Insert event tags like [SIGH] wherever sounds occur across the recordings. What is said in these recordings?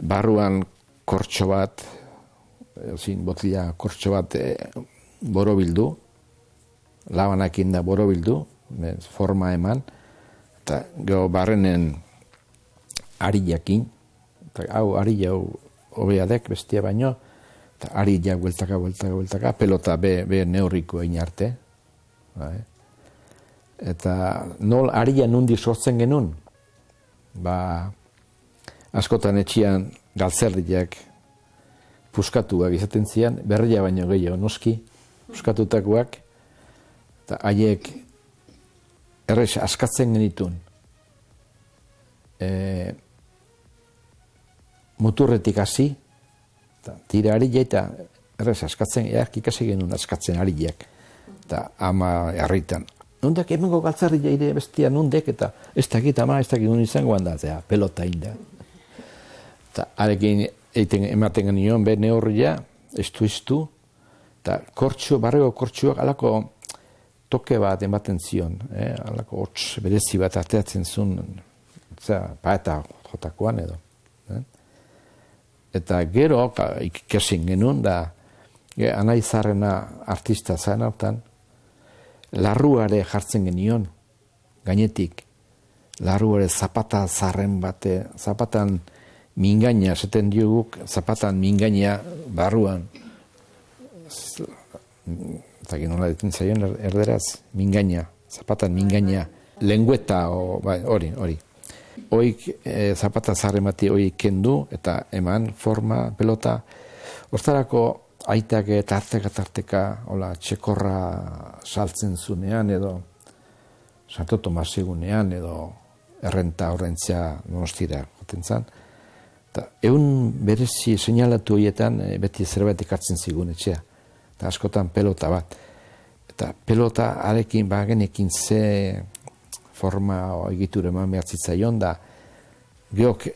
barruan kortxo bat, zin botila kortxo bat e, borobildu, labanakin da borobildu, forma eman, eta gero barrenen ari jakin, eta hau ari jau hobeadek bestia baino, eta ari ja bueltaka, bueltaka, bueltaka, pelota be, be neurriko egin arte. Bai. Eta nol ari ja nundi sortzen genuen, ba, askotan etxian galtzerdiak puskatuak izaten zian, berria baino gehiago noski, puskatutakoak, eta haiek errez askatzen genitun. E, muturretik hasi, eta tira ari eta errez askatzen, eak ikasi genuen askatzen ari eta ama harritan. Nundak emengo galtzarri jaire bestia nundek, eta ez dakit ama, ez dakit nun izango handatzea, pelota inda. Eta arekin eiten ematen genion, be neurria, estu estu, eta kortxo, barrego kortxoak alako toke bat ematen zion, eh? alako hots berezi bat ateatzen zuen, eta paeta jotakoan edo. Eh? Eta gero, ikesin genuen, da, ge, anaizarrena artista zain hautan, larruare jartzen genion, gainetik, larruare zapata zarren bate, zapatan mingaina, esaten dioguk, zapatan mingaina barruan, eta nola ditzen zaion er, erderaz, mingaina, zapatan mingaina, lengueta bai, hori, hori. Oik e, zapata zarre mati hori kendu eta eman forma, pelota. Hortarako aitak tarteka tarteka hola, txekorra saltzen zunean edo santoto masigunean edo errenta horrentzia nostira goten zan. Eta egun berezi seinalatu horietan e, beti zerbait ikartzen zigun etxea eta askotan pelota bat. Eta pelota arekin bagenekin ze forma egitura eman behar zitzaion da, geok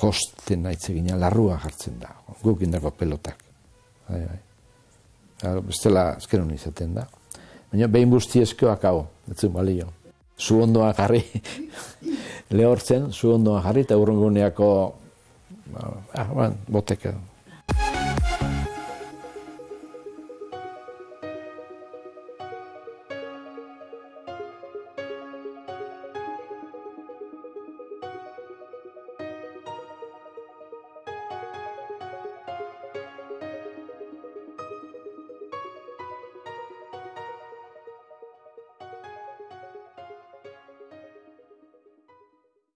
josten nahi gina, larrua jartzen da, guk indako pelotak. Bai, bai. Bestela, ezkeron izaten da. Baina behin busti eskoak hau, etzun balio. Zu ondoa jarri, [LAUGHS] lehortzen, zu ondoa jarri, eta urrunguneako, Uh, ah, well, we'll take a